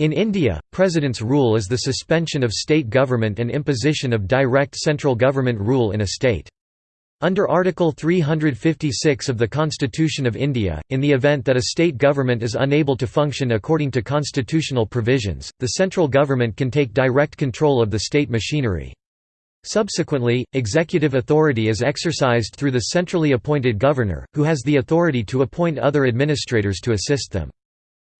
In India, president's rule is the suspension of state government and imposition of direct central government rule in a state. Under Article 356 of the Constitution of India, in the event that a state government is unable to function according to constitutional provisions, the central government can take direct control of the state machinery. Subsequently, executive authority is exercised through the centrally appointed governor, who has the authority to appoint other administrators to assist them.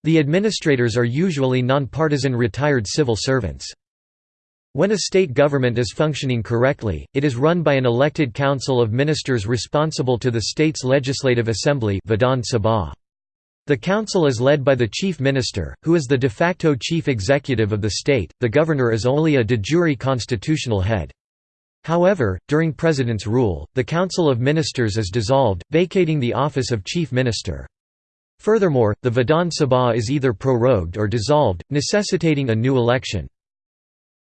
The administrators are usually non-partisan retired civil servants. When a state government is functioning correctly, it is run by an elected council of ministers responsible to the state's legislative assembly Vidhan Sabha. The council is led by the chief minister, who is the de facto chief executive of the state, the governor is only a de jure constitutional head. However, during president's rule, the council of ministers is dissolved, vacating the office of chief minister. Furthermore, the Vidhan Sabha is either prorogued or dissolved, necessitating a new election.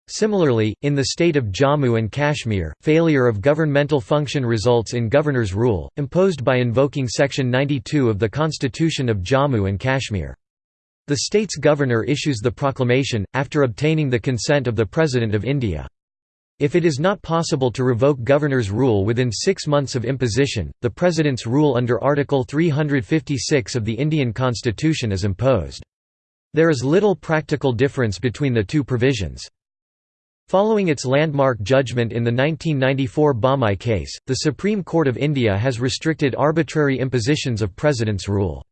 Similarly, in the state of Jammu and Kashmir, failure of governmental function results in governor's rule, imposed by invoking Section 92 of the Constitution of Jammu and Kashmir. The state's governor issues the proclamation, after obtaining the consent of the President of India. If it is not possible to revoke governor's rule within six months of imposition, the President's rule under Article 356 of the Indian Constitution is imposed. There is little practical difference between the two provisions. Following its landmark judgment in the 1994 Bommai case, the Supreme Court of India has restricted arbitrary impositions of President's rule.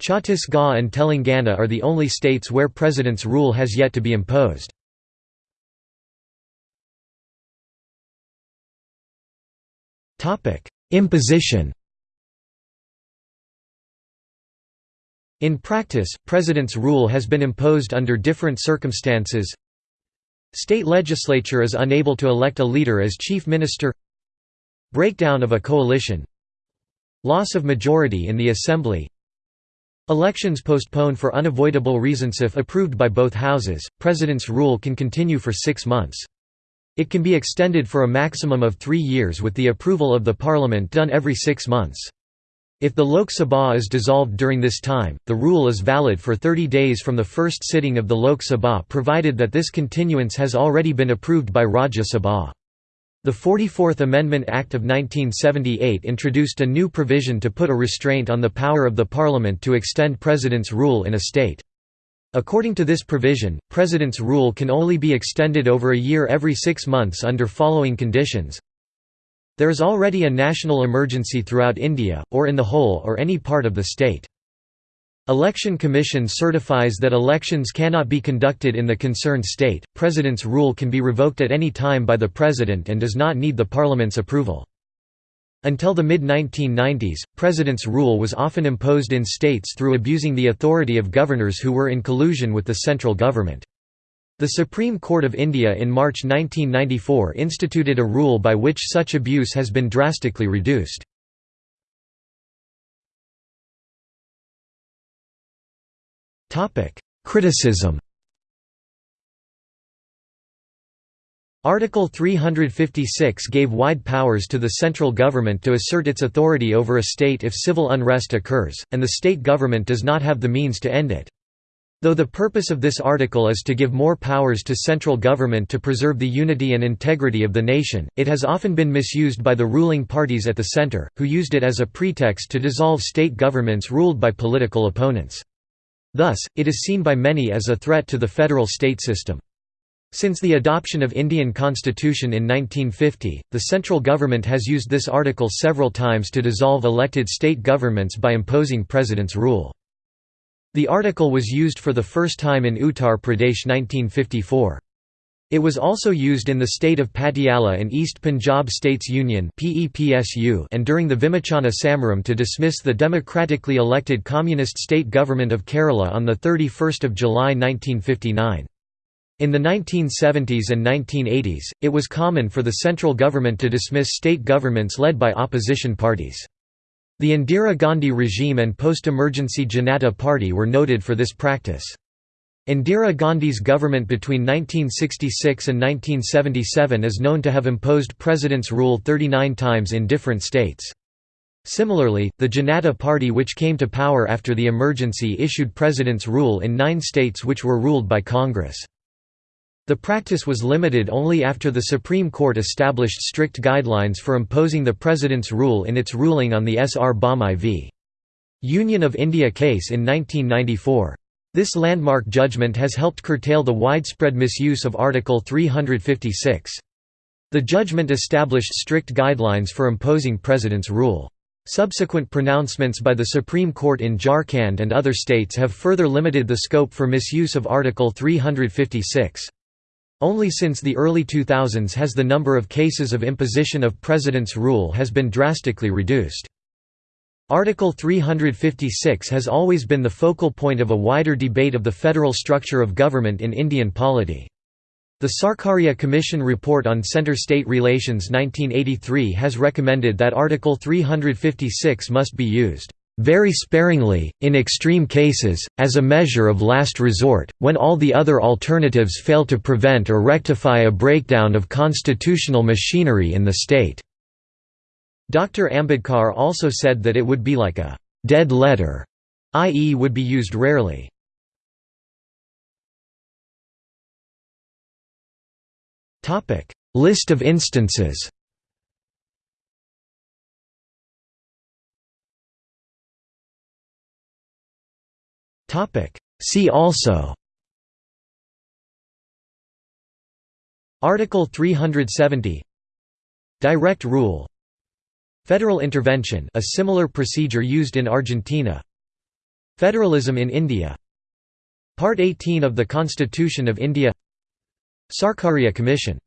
Chhattisgarh and Telangana are the only states where President's rule has yet to be imposed. Imposition. In practice, President's rule has been imposed under different circumstances. State legislature is unable to elect a leader as chief minister. Breakdown of a coalition. Loss of majority in the assembly. Elections postponed for unavoidable reasons if approved by both houses, President's rule can continue for six months. It can be extended for a maximum of three years with the approval of the parliament done every six months. If the Lok Sabha is dissolved during this time, the rule is valid for 30 days from the first sitting of the Lok Sabha provided that this continuance has already been approved by Rajya Sabha. The 44th Amendment Act of 1978 introduced a new provision to put a restraint on the power of the parliament to extend president's rule in a state. According to this provision, President's rule can only be extended over a year every six months under following conditions. There is already a national emergency throughout India, or in the whole or any part of the state. Election Commission certifies that elections cannot be conducted in the concerned state. President's rule can be revoked at any time by the President and does not need the Parliament's approval. Until the mid-1990s, President's rule was often imposed in states through abusing the authority of governors who were in collusion with the central government. The Supreme Court of India in March 1994 instituted a rule by which such abuse has been drastically reduced. Criticism Article 356 gave wide powers to the central government to assert its authority over a state if civil unrest occurs, and the state government does not have the means to end it. Though the purpose of this article is to give more powers to central government to preserve the unity and integrity of the nation, it has often been misused by the ruling parties at the center, who used it as a pretext to dissolve state governments ruled by political opponents. Thus, it is seen by many as a threat to the federal state system. Since the adoption of Indian constitution in 1950, the central government has used this article several times to dissolve elected state governments by imposing president's rule. The article was used for the first time in Uttar Pradesh 1954. It was also used in the state of Patiala and East Punjab States Union and during the Vimochana Samaram to dismiss the democratically elected communist state government of Kerala on 31 July 1959. In the 1970s and 1980s, it was common for the central government to dismiss state governments led by opposition parties. The Indira Gandhi regime and post-emergency Janata Party were noted for this practice. Indira Gandhi's government between 1966 and 1977 is known to have imposed President's rule 39 times in different states. Similarly, the Janata Party which came to power after the emergency issued president's rule in nine states which were ruled by Congress. The practice was limited only after the Supreme Court established strict guidelines for imposing the president's rule in its ruling on the S. R. Bommai v. Union of India case in 1994. This landmark judgment has helped curtail the widespread misuse of Article 356. The judgment established strict guidelines for imposing president's rule. Subsequent pronouncements by the Supreme Court in Jharkhand and other states have further limited the scope for misuse of Article 356. Only since the early 2000s has the number of cases of imposition of President's rule has been drastically reduced. Article 356 has always been the focal point of a wider debate of the federal structure of government in Indian polity. The Sarkaria Commission Report on Center-State Relations 1983 has recommended that Article 356 must be used very sparingly, in extreme cases, as a measure of last resort, when all the other alternatives fail to prevent or rectify a breakdown of constitutional machinery in the state." Dr. Ambedkar also said that it would be like a «dead letter», i.e. would be used rarely. List of instances See also. Article 370 Direct rule. Federal intervention a similar procedure used in Argentina. Federalism in India. Part 18 of the Constitution of India. Sarkaria Commission